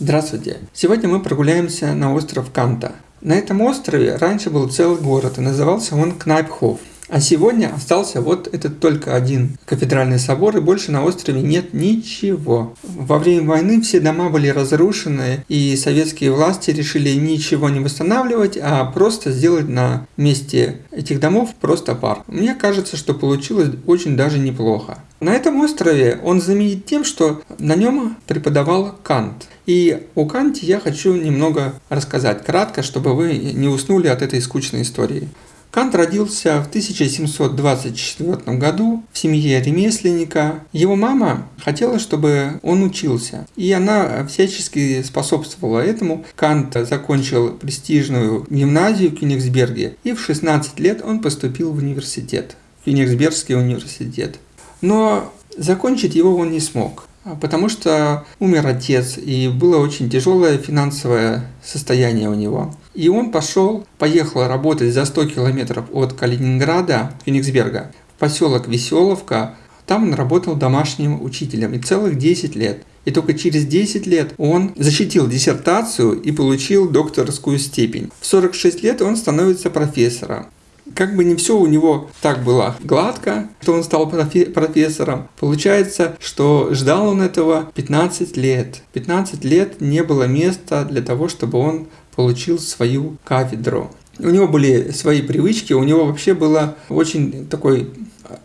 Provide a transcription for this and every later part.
Здравствуйте! Сегодня мы прогуляемся на остров Канта. На этом острове раньше был целый город, и назывался он Кнайпхоф. А сегодня остался вот этот только один кафедральный собор, и больше на острове нет ничего. Во время войны все дома были разрушены, и советские власти решили ничего не восстанавливать, а просто сделать на месте этих домов просто парк. Мне кажется, что получилось очень даже неплохо. На этом острове он знаменит тем, что на нем преподавал Кант. И о Канте я хочу немного рассказать кратко, чтобы вы не уснули от этой скучной истории. Кант родился в 1724 году в семье ремесленника. Его мама хотела, чтобы он учился, и она всячески способствовала этому. Кант закончил престижную гимназию в Кёнигсберге, и в 16 лет он поступил в университет, в Кёнигсбергский университет. Но закончить его он не смог. А, потому что умер отец, и было очень тяжелое финансовое состояние у него. И он пошел, поехал работать за 100 километров от Калининграда, Кенигсберга, в поселок Веселовка. Там он работал домашним учителем и целых 10 лет. И только через 10 лет он защитил диссертацию и получил докторскую степень. В 46 лет он становится профессором. Как бы не все у него так было гладко, что он стал профессором. Получается, что ждал он этого 15 лет. 15 лет не было места для того, чтобы он получил свою кафедру. У него были свои привычки, у него вообще было очень такой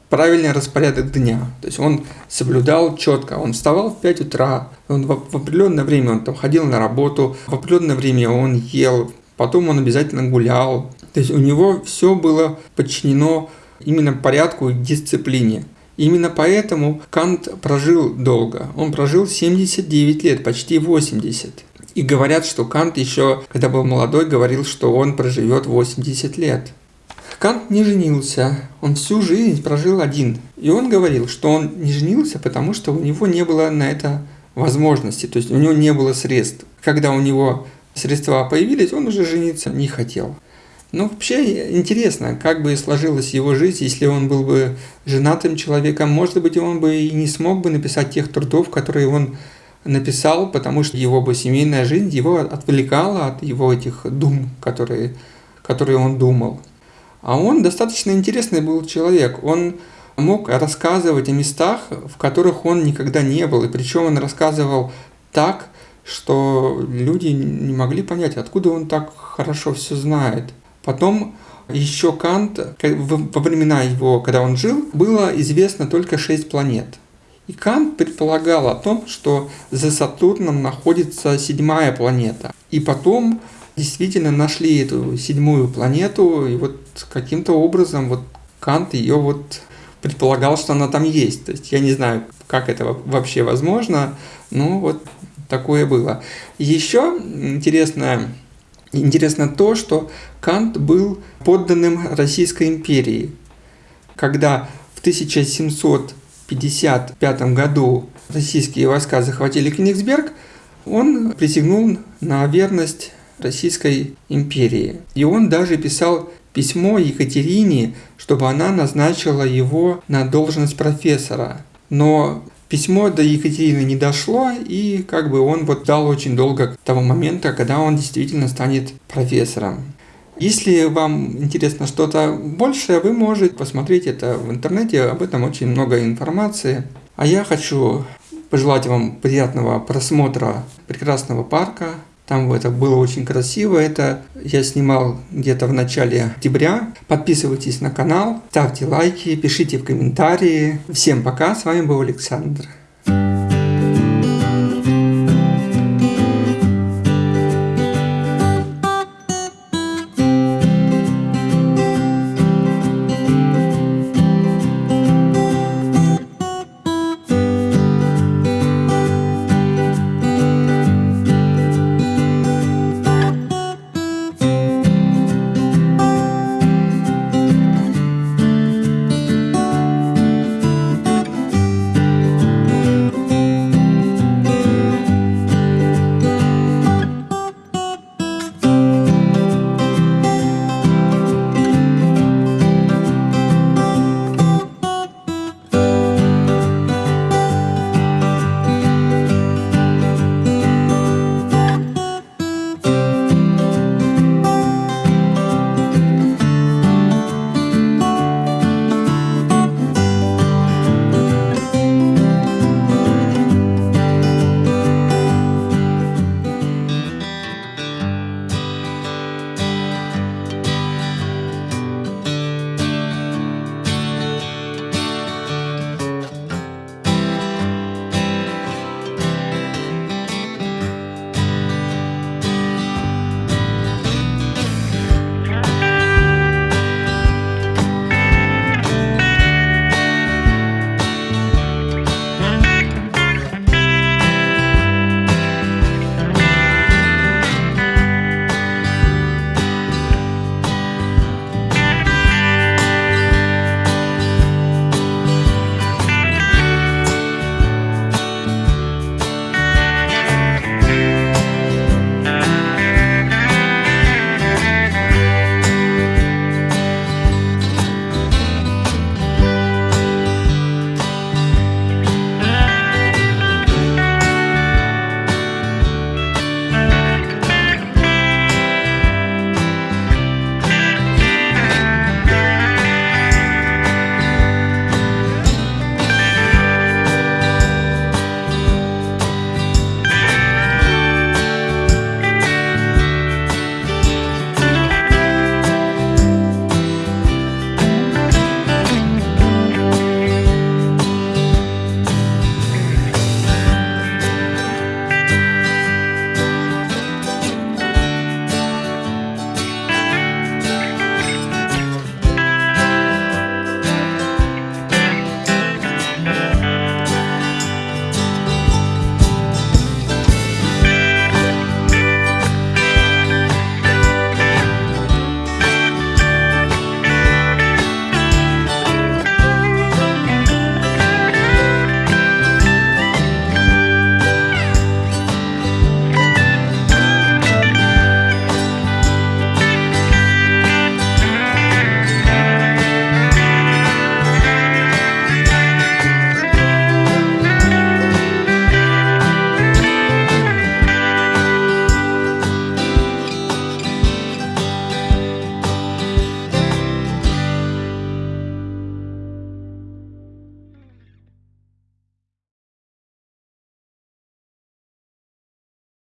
правильный распорядок дня. То есть он соблюдал четко. Он вставал в 5 утра, он в, в определенное время он там ходил на работу, в определенное время он ел, потом он обязательно гулял, то есть у него все было подчинено именно порядку и дисциплине. Именно поэтому Кант прожил долго. Он прожил 79 лет, почти 80. И говорят, что Кант еще, когда был молодой, говорил, что он проживет 80 лет. Кант не женился, он всю жизнь прожил один. И он говорил, что он не женился, потому что у него не было на это возможности, то есть у него не было средств. Когда у него средства появились, он уже жениться не хотел. Ну, вообще интересно, как бы сложилась его жизнь, если он был бы женатым человеком. Может быть, он бы и не смог бы написать тех трудов, которые он написал, потому что его бы семейная жизнь его отвлекала от его этих дум, которые, которые он думал. А он достаточно интересный был человек. Он мог рассказывать о местах, в которых он никогда не был. И причем он рассказывал так, что люди не могли понять, откуда он так хорошо все знает. Потом еще Кант, во времена его, когда он жил, было известно только шесть планет. И Кант предполагал о том, что за Сатурном находится седьмая планета. И потом действительно нашли эту седьмую планету, и вот каким-то образом вот Кант ее вот предполагал, что она там есть. То есть я не знаю, как это вообще возможно, но вот такое было. Еще интересная Интересно то, что Кант был подданным Российской империи. Когда в 1755 году российские войска захватили Кенигсберг, он присягнул на верность Российской империи. И он даже писал письмо Екатерине, чтобы она назначила его на должность профессора. Но Письмо до Екатерины не дошло, и как бы он вот дал очень долго того момента, когда он действительно станет профессором. Если вам интересно что-то большее, вы можете посмотреть это в интернете, об этом очень много информации. А я хочу пожелать вам приятного просмотра прекрасного парка, там это было очень красиво. Это я снимал где-то в начале октября. Подписывайтесь на канал, ставьте лайки, пишите в комментарии. Всем пока, с вами был Александр.